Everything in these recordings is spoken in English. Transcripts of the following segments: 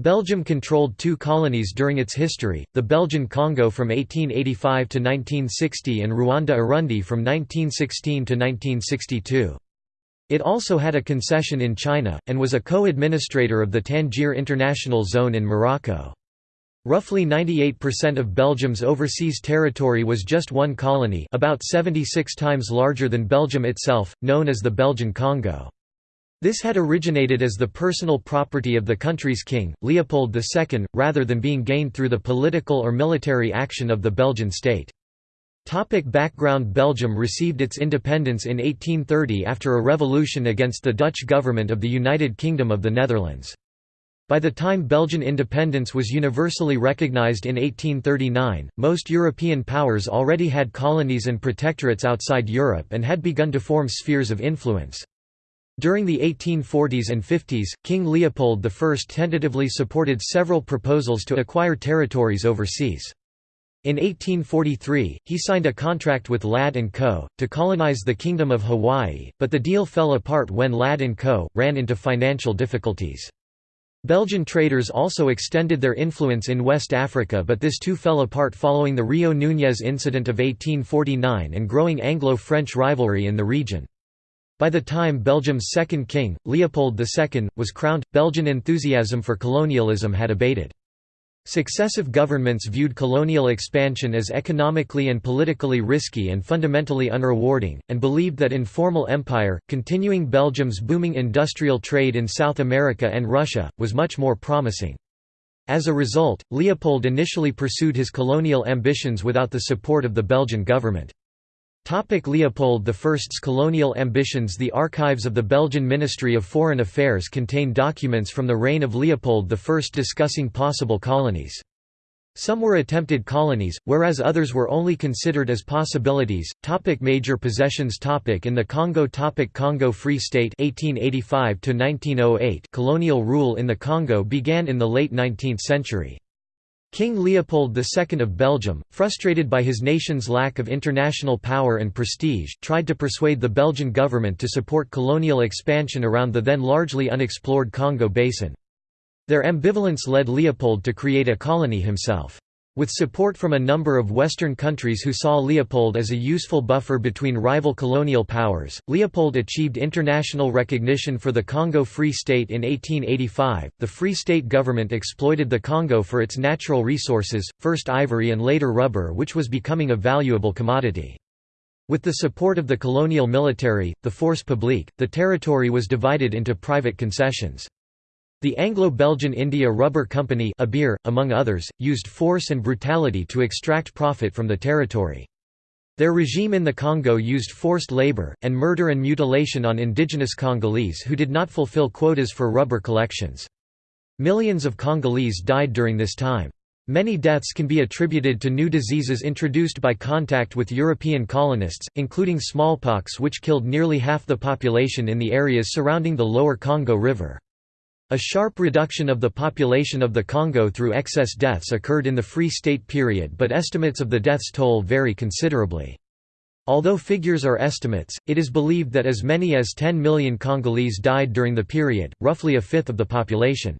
Belgium controlled two colonies during its history, the Belgian Congo from 1885 to 1960 and Rwanda-Urundi from 1916 to 1962. It also had a concession in China, and was a co-administrator of the Tangier International Zone in Morocco. Roughly 98% of Belgium's overseas territory was just one colony about 76 times larger than Belgium itself, known as the Belgian Congo. This had originated as the personal property of the country's king, Leopold II, rather than being gained through the political or military action of the Belgian state. Topic background Belgium received its independence in 1830 after a revolution against the Dutch government of the United Kingdom of the Netherlands. By the time Belgian independence was universally recognized in 1839, most European powers already had colonies and protectorates outside Europe and had begun to form spheres of influence. During the 1840s and 50s, King Leopold I tentatively supported several proposals to acquire territories overseas. In 1843, he signed a contract with Ladd & Co., to colonize the Kingdom of Hawaii, but the deal fell apart when Ladd & Co. ran into financial difficulties. Belgian traders also extended their influence in West Africa but this too fell apart following the Rio Núñez incident of 1849 and growing Anglo-French rivalry in the region. By the time Belgium's second king, Leopold II, was crowned, Belgian enthusiasm for colonialism had abated. Successive governments viewed colonial expansion as economically and politically risky and fundamentally unrewarding, and believed that informal empire, continuing Belgium's booming industrial trade in South America and Russia, was much more promising. As a result, Leopold initially pursued his colonial ambitions without the support of the Belgian government. Topic Leopold I's colonial ambitions The archives of the Belgian Ministry of Foreign Affairs contain documents from the reign of Leopold I discussing possible colonies. Some were attempted colonies, whereas others were only considered as possibilities. Topic major possessions topic In the Congo topic Congo Free State 1885 1908 Colonial rule in the Congo began in the late 19th century. King Leopold II of Belgium, frustrated by his nation's lack of international power and prestige, tried to persuade the Belgian government to support colonial expansion around the then largely unexplored Congo basin. Their ambivalence led Leopold to create a colony himself. With support from a number of Western countries who saw Leopold as a useful buffer between rival colonial powers, Leopold achieved international recognition for the Congo Free State in 1885. The Free State government exploited the Congo for its natural resources, first ivory and later rubber, which was becoming a valuable commodity. With the support of the colonial military, the Force Publique, the territory was divided into private concessions. The Anglo-Belgian India Rubber Company Abir, among others, used force and brutality to extract profit from the territory. Their regime in the Congo used forced labor, and murder and mutilation on indigenous Congolese who did not fulfill quotas for rubber collections. Millions of Congolese died during this time. Many deaths can be attributed to new diseases introduced by contact with European colonists, including smallpox which killed nearly half the population in the areas surrounding the lower Congo River. A sharp reduction of the population of the Congo through excess deaths occurred in the Free State period but estimates of the deaths toll vary considerably. Although figures are estimates, it is believed that as many as 10 million Congolese died during the period, roughly a fifth of the population.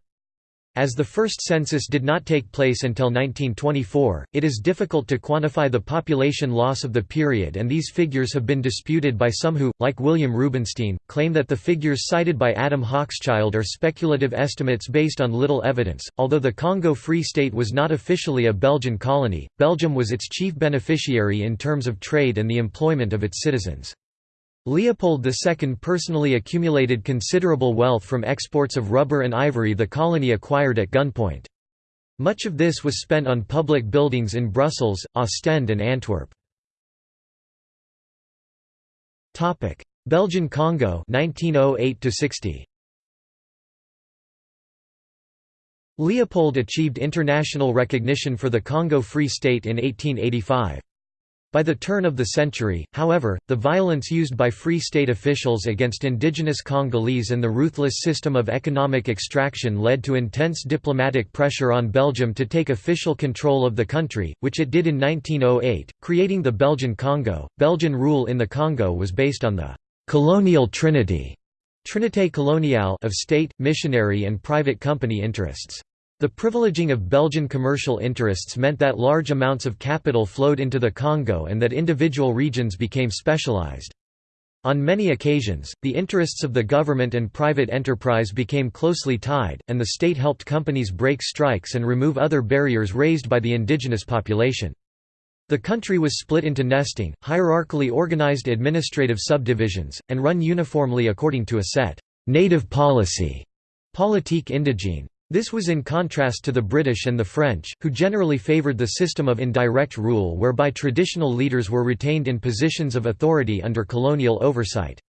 As the first census did not take place until 1924, it is difficult to quantify the population loss of the period and these figures have been disputed by some who, like William Rubinstein, claim that the figures cited by Adam Hochschild are speculative estimates based on little evidence. Although the Congo Free State was not officially a Belgian colony, Belgium was its chief beneficiary in terms of trade and the employment of its citizens. Leopold II personally accumulated considerable wealth from exports of rubber and ivory the colony acquired at gunpoint. Much of this was spent on public buildings in Brussels, Ostend and Antwerp. Belgian Congo 1908 60 Leopold achieved international recognition for the Congo Free State in 1885. By the turn of the century, however, the violence used by Free State officials against indigenous Congolese and the ruthless system of economic extraction led to intense diplomatic pressure on Belgium to take official control of the country, which it did in 1908, creating the Belgian Congo. Belgian rule in the Congo was based on the colonial trinity Trinité coloniale of state, missionary and private company interests. The privileging of Belgian commercial interests meant that large amounts of capital flowed into the Congo and that individual regions became specialized. On many occasions, the interests of the government and private enterprise became closely tied, and the state helped companies break strikes and remove other barriers raised by the indigenous population. The country was split into nesting, hierarchically organized administrative subdivisions, and run uniformly according to a set native policy politique indigene. This was in contrast to the British and the French, who generally favoured the system of indirect rule whereby traditional leaders were retained in positions of authority under colonial oversight.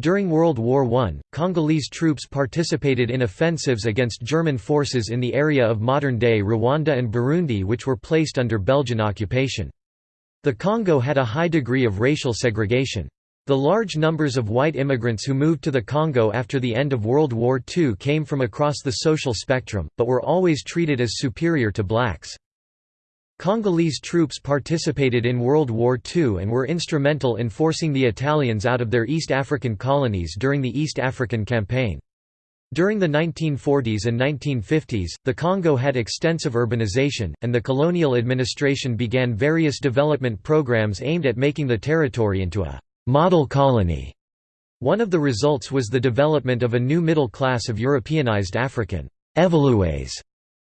During World War I, Congolese troops participated in offensives against German forces in the area of modern-day Rwanda and Burundi which were placed under Belgian occupation. The Congo had a high degree of racial segregation. The large numbers of white immigrants who moved to the Congo after the end of World War II came from across the social spectrum, but were always treated as superior to blacks. Congolese troops participated in World War II and were instrumental in forcing the Italians out of their East African colonies during the East African Campaign. During the 1940s and 1950s, the Congo had extensive urbanization, and the colonial administration began various development programs aimed at making the territory into a model colony. One of the results was the development of a new middle class of Europeanized African evolués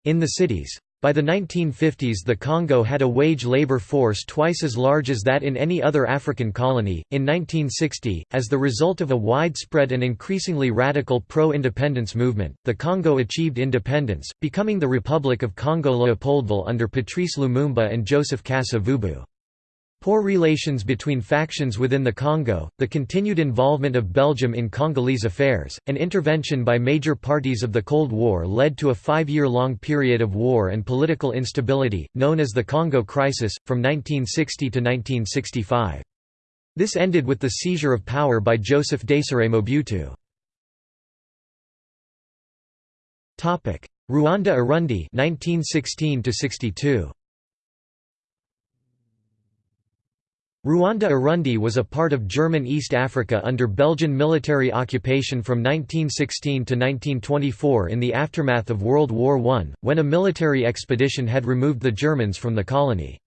in the cities. By the 1950s the Congo had a wage labor force twice as large as that in any other African colony. In 1960, as the result of a widespread and increasingly radical pro-independence movement, the Congo achieved independence, becoming the Republic of Congo Leopoldville under Patrice Lumumba and Joseph Kasavubu. Poor relations between factions within the Congo, the continued involvement of Belgium in Congolese affairs, and intervention by major parties of the Cold War led to a five-year-long period of war and political instability, known as the Congo Crisis, from 1960 to 1965. This ended with the seizure of power by Joseph Désiré Mobutu. Rwanda Urundi 1916 62. Rwanda Urundi was a part of German East Africa under Belgian military occupation from 1916 to 1924 in the aftermath of World War I, when a military expedition had removed the Germans from the colony.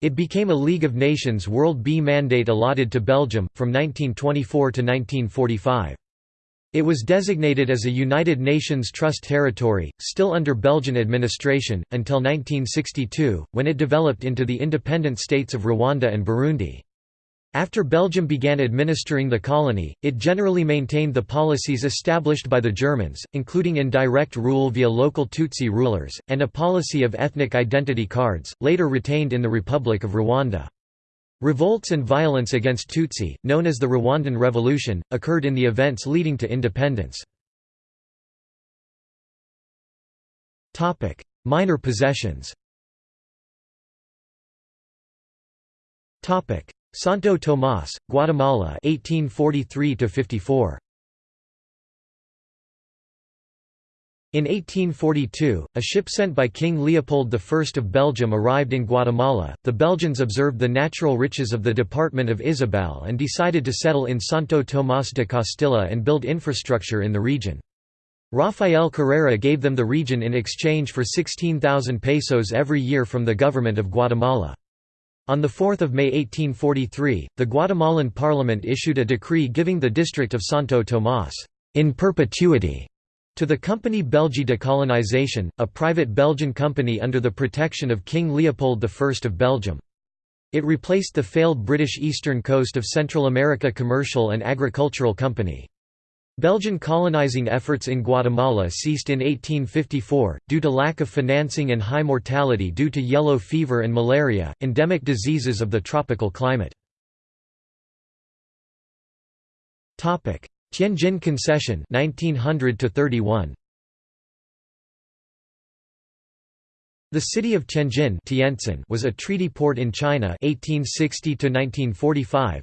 It became a League of Nations World B mandate allotted to Belgium, from 1924 to 1945. It was designated as a United Nations Trust territory, still under Belgian administration, until 1962, when it developed into the independent states of Rwanda and Burundi. After Belgium began administering the colony, it generally maintained the policies established by the Germans, including indirect rule via local Tutsi rulers, and a policy of ethnic identity cards, later retained in the Republic of Rwanda. Revolts and violence against Tutsi, known as the Rwandan Revolution, occurred in the events leading to independence. Minor possessions Santo Tomás, Guatemala 1843 54 In 1842, a ship sent by King Leopold I of Belgium arrived in Guatemala. The Belgians observed the natural riches of the department of Izabal and decided to settle in Santo Tomás de Castilla and build infrastructure in the region. Rafael Carrera gave them the region in exchange for 16,000 pesos every year from the government of Guatemala. On 4 May 1843, the Guatemalan parliament issued a decree giving the district of Santo Tomás in perpetuity to the company Belgique de Colonisation, a private Belgian company under the protection of King Leopold I of Belgium. It replaced the failed British Eastern Coast of Central America Commercial and Agricultural Company. Belgian colonizing efforts in Guatemala ceased in 1854, due to lack of financing and high mortality due to yellow fever and malaria, endemic diseases of the tropical climate. Tianjin Concession 1900 31 The city of Tianjin was a treaty port in China 1860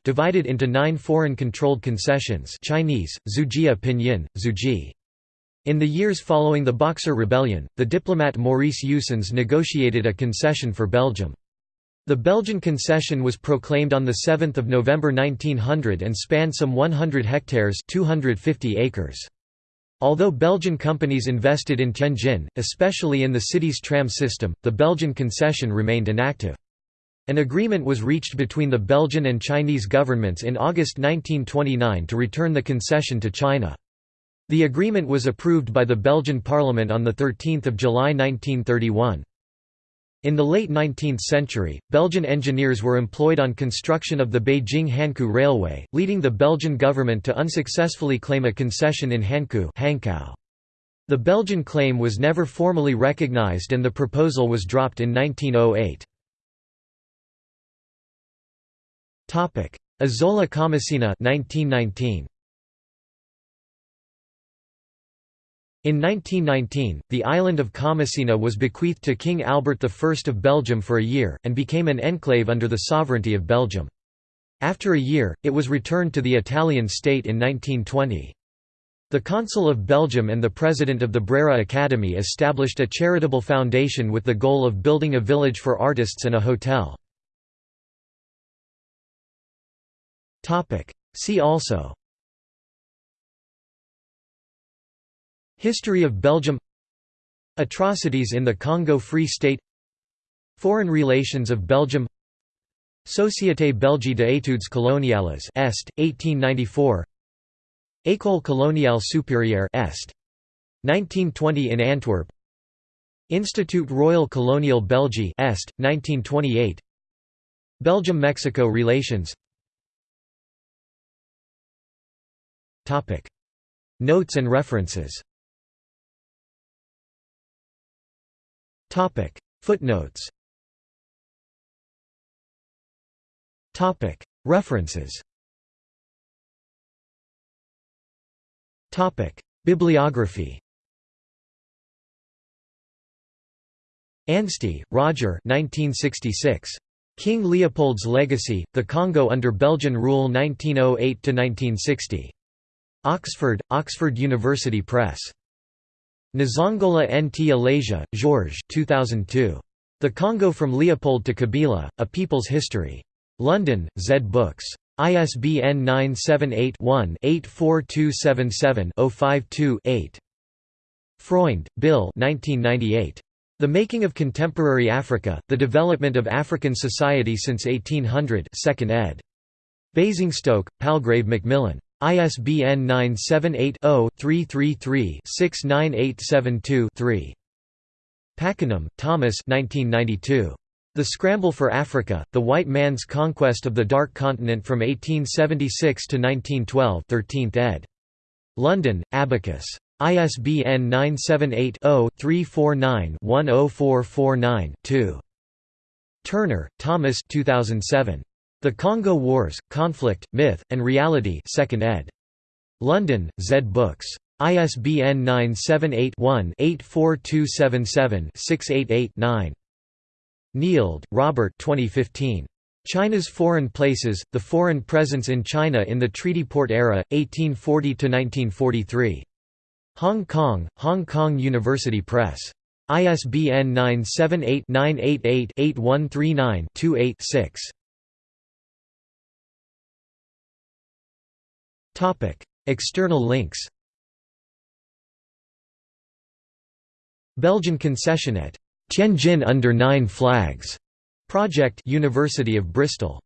divided into nine foreign-controlled concessions Chinese, Zhujia Pinyin, Zhuji. In the years following the Boxer Rebellion, the diplomat Maurice Joostens negotiated a concession for Belgium. The Belgian concession was proclaimed on 7 November 1900 and spanned some 100 hectares 250 acres. Although Belgian companies invested in Tianjin, especially in the city's tram system, the Belgian concession remained inactive. An agreement was reached between the Belgian and Chinese governments in August 1929 to return the concession to China. The agreement was approved by the Belgian parliament on 13 July 1931. In the late 19th century, Belgian engineers were employed on construction of the Beijing-Hankou Railway, leading the Belgian government to unsuccessfully claim a concession in Hankou The Belgian claim was never formally recognized and the proposal was dropped in 1908. Isola Comacina 1919. In 1919, the island of Comacina was bequeathed to King Albert I of Belgium for a year, and became an enclave under the sovereignty of Belgium. After a year, it was returned to the Italian state in 1920. The Consul of Belgium and the president of the Brera Academy established a charitable foundation with the goal of building a village for artists and a hotel. See also History of Belgium. Atrocities in the Congo Free State. Foreign relations of Belgium. Société Belge d'études coloniales Est, 1894 École coloniale supérieure Est. 1920 in Antwerp. Institut Royal Colonial Belgique Est, 1928 Belgium–Mexico relations. Notes and references Topic. Footnotes. Topic. References. Topic. Bibliography. Anstey, Roger. 1966. King Leopold's Legacy, The Congo under Belgian Rule 1908–1960. Oxford, Oxford University Press. Nzongola-Ntalaja, Georges 2002. The Congo from Leopold to Kabila, A People's History. London, Zed Books. ISBN 978-1-84277-052-8. Freund, Bill 1998. The Making of Contemporary Africa, The Development of African Society since 1800 2nd ed. Basingstoke, Palgrave Macmillan. ISBN 978-0-333-69872-3. Pakenham, Thomas The Scramble for Africa, The White Man's Conquest of the Dark Continent from 1876 to 1912 13th ed. London, Abacus. ISBN 978 0 349 10449 2. Turner, Thomas 2007. The Congo Wars, Conflict, Myth, and Reality 2nd ed. London, Zed Books. ISBN 978-1-84277-688-9. Neild, Robert 2015. China's Foreign Places, The Foreign Presence in China in the Treaty Port Era, 1840–1943. Hong Kong, Hong Kong University Press. ISBN 978 External links Belgian concession at Tianjin under nine flags project University of Bristol